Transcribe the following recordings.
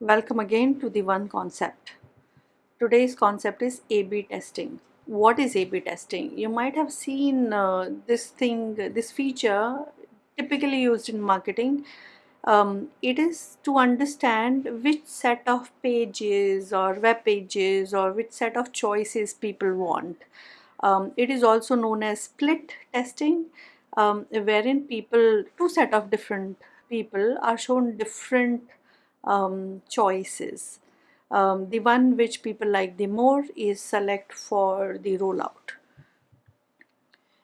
Welcome again to the one concept. Today's concept is A-B testing. What is A-B testing? You might have seen uh, this thing, this feature typically used in marketing. Um, it is to understand which set of pages or web pages or which set of choices people want. Um, it is also known as split testing, um, wherein people, two set of different people are shown different um, choices. Um, the one which people like the more is select for the rollout.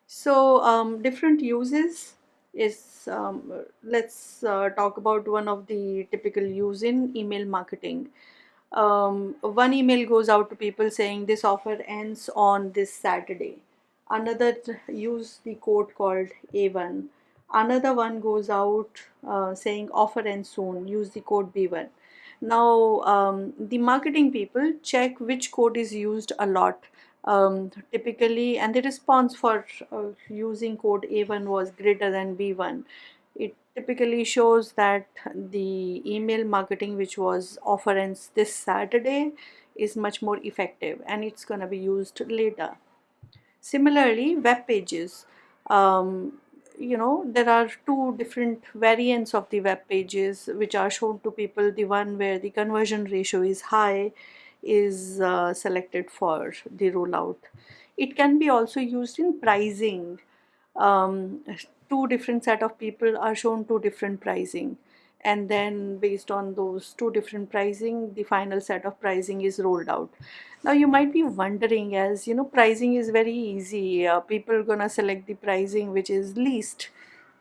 So um, different uses is um, let's uh, talk about one of the typical use in email marketing. Um, one email goes out to people saying this offer ends on this Saturday. Another use the code called A1 another one goes out uh, saying offer and soon use the code b1 now um, the marketing people check which code is used a lot. Um, typically and the response for uh, using code a1 was greater than b1 it typically shows that the email marketing which was offer ends this saturday is much more effective and it's going to be used later. Similarly web pages. Um, you know there are two different variants of the web pages which are shown to people. The one where the conversion ratio is high is uh, selected for the rollout. It can be also used in pricing. Um, two different set of people are shown two different pricing and then based on those two different pricing the final set of pricing is rolled out. Now you might be wondering as you know pricing is very easy. Uh, people gonna select the pricing which is least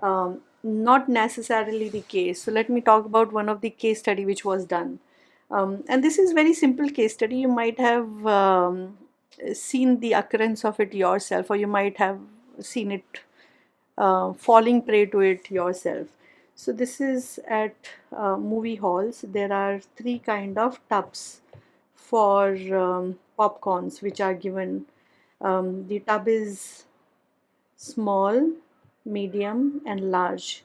um, not necessarily the case. So let me talk about one of the case study which was done. Um, and this is very simple case study. You might have um, seen the occurrence of it yourself or you might have seen it uh, falling prey to it yourself so this is at uh, movie halls. There are three kind of tubs for um, popcorns which are given. Um, the tub is small medium and large.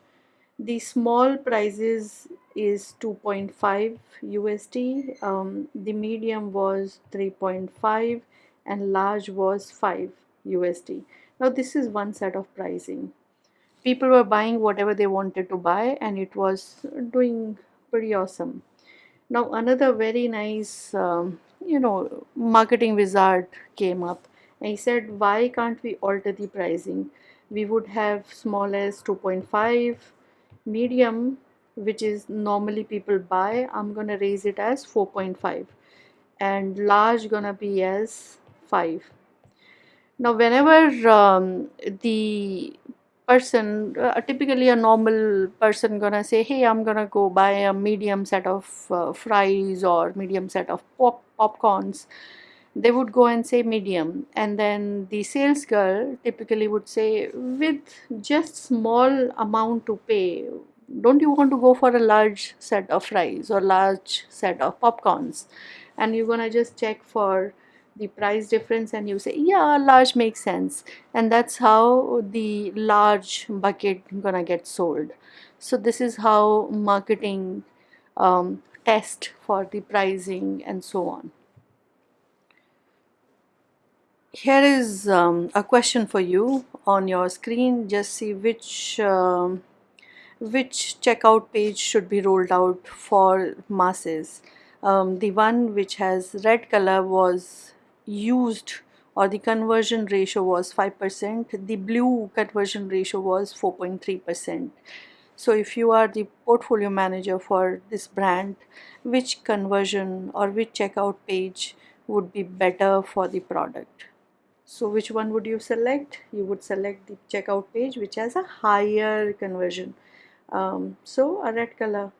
The small prices is 2.5 USD um, the medium was 3.5 and large was 5 USD now this is one set of pricing people were buying whatever they wanted to buy and it was doing pretty awesome. Now another very nice um, you know marketing wizard came up and he said why can't we alter the pricing? We would have small as 2.5 medium which is normally people buy. I'm gonna raise it as 4.5 and large gonna be as 5 now whenever um, the person uh, typically a normal person gonna say hey i'm gonna go buy a medium set of uh, fries or medium set of pop popcorns. They would go and say medium and then the sales girl typically would say with just small amount to pay don't you want to go for a large set of fries or large set of popcorns? And you're gonna just check for the price difference and you say yeah large makes sense. And that's how the large bucket gonna get sold. So this is how marketing um, test for the pricing and so on. Here is um, a question for you on your screen. Just see which um, which checkout page should be rolled out for masses. Um, the one which has red color was used or the conversion ratio was 5%, the blue conversion ratio was 4.3%. So if you are the portfolio manager for this brand, which conversion or which checkout page would be better for the product? So which one would you select? You would select the checkout page which has a higher conversion. Um, so a red color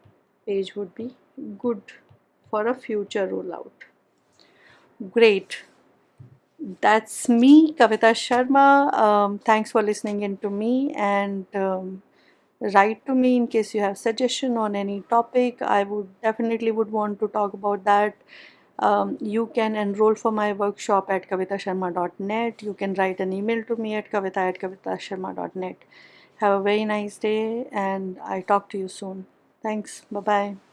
page would be good for a future rollout. Great that's me, Kavita Sharma. Um, thanks for listening in to me and um, write to me in case you have suggestion on any topic. I would definitely would want to talk about that. Um, you can enroll for my workshop at kavitasharma.net. You can write an email to me at kavita at kavitasharma.net. Have a very nice day and I talk to you soon. Thanks. Bye-bye.